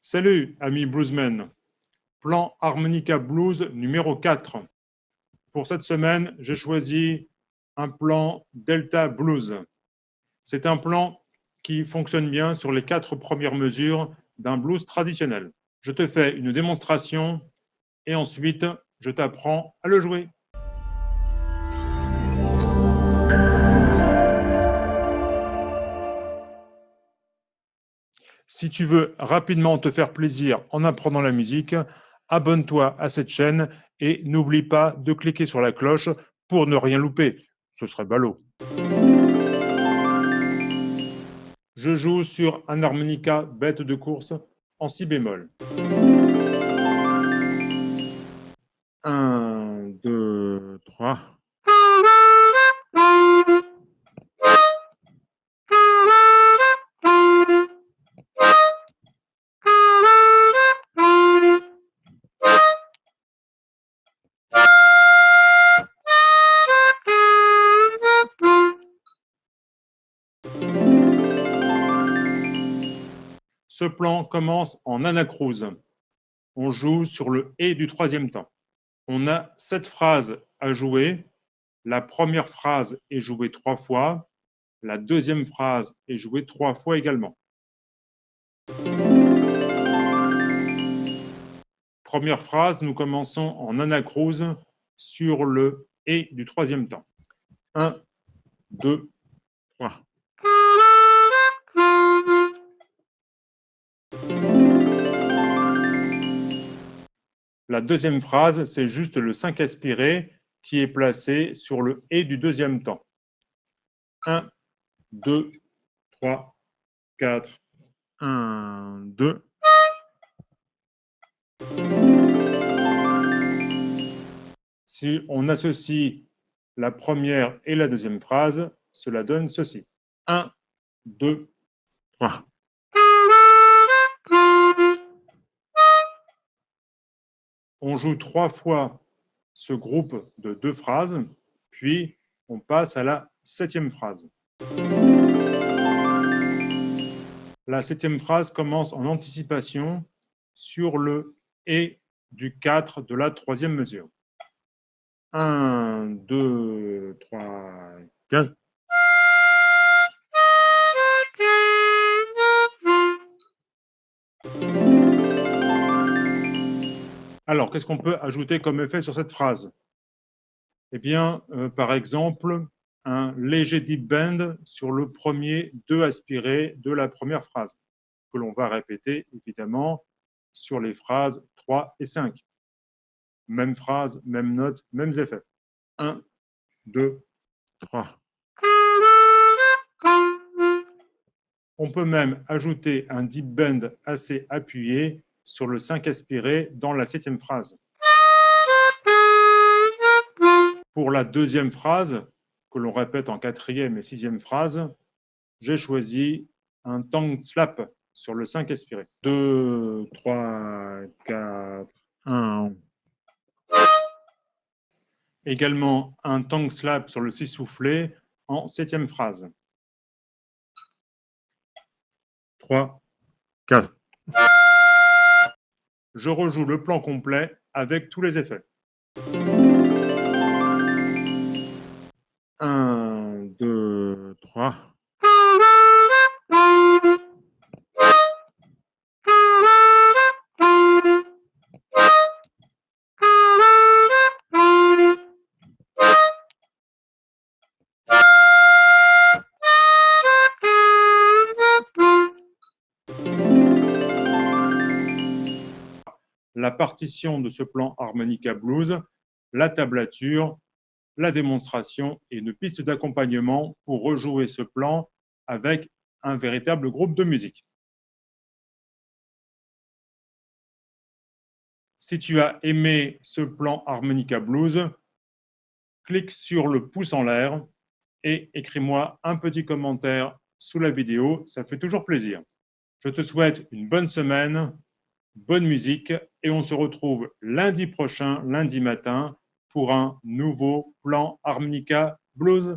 Salut, amis bluesmen. Plan harmonica blues numéro 4. Pour cette semaine, j'ai choisi un plan Delta Blues. C'est un plan qui fonctionne bien sur les quatre premières mesures d'un blues traditionnel. Je te fais une démonstration et ensuite, je t'apprends à le jouer. Si tu veux rapidement te faire plaisir en apprenant la musique, abonne-toi à cette chaîne et n'oublie pas de cliquer sur la cloche pour ne rien louper. Ce serait ballot. Je joue sur un harmonica bête de course en si bémol. 1, Ce plan commence en anacrouse. On joue sur le « et » du troisième temps. On a sept phrases à jouer. La première phrase est jouée trois fois. La deuxième phrase est jouée trois fois également. Première phrase, nous commençons en anacrouse sur le « et » du troisième temps. 1, 2, La deuxième phrase, c'est juste le 5 aspiré qui est placé sur le « et » du deuxième temps. 1, 2, 3, 4, 1, 2. Si on associe la première et la deuxième phrase, cela donne ceci. 1, 2, 3. On joue trois fois ce groupe de deux phrases, puis on passe à la septième phrase. La septième phrase commence en anticipation sur le « et » du 4 de la troisième mesure. 1, 2, 3, 4. Alors, qu'est-ce qu'on peut ajouter comme effet sur cette phrase? Eh bien, euh, par exemple, un léger deep bend sur le premier deux aspiré de la première phrase, que l'on va répéter, évidemment, sur les phrases 3 et 5. Même phrase, même note, mêmes effets. 1, 2, 3. On peut même ajouter un deep bend assez appuyé sur le 5 aspiré dans la septième phrase. Pour la deuxième phrase, que l'on répète en quatrième et sixième phrase, j'ai choisi un tongue slap sur le 5 aspiré. 2, 3, 4, 1. Également un tongue slap sur le 6 soufflé en septième phrase. 3, 4 je rejoue le plan complet avec tous les effets. 1, 2, la partition de ce plan harmonica blues, la tablature, la démonstration et une piste d'accompagnement pour rejouer ce plan avec un véritable groupe de musique. Si tu as aimé ce plan harmonica blues, clique sur le pouce en l'air et écris-moi un petit commentaire sous la vidéo, ça fait toujours plaisir. Je te souhaite une bonne semaine bonne musique et on se retrouve lundi prochain, lundi matin, pour un nouveau plan harmonica blues.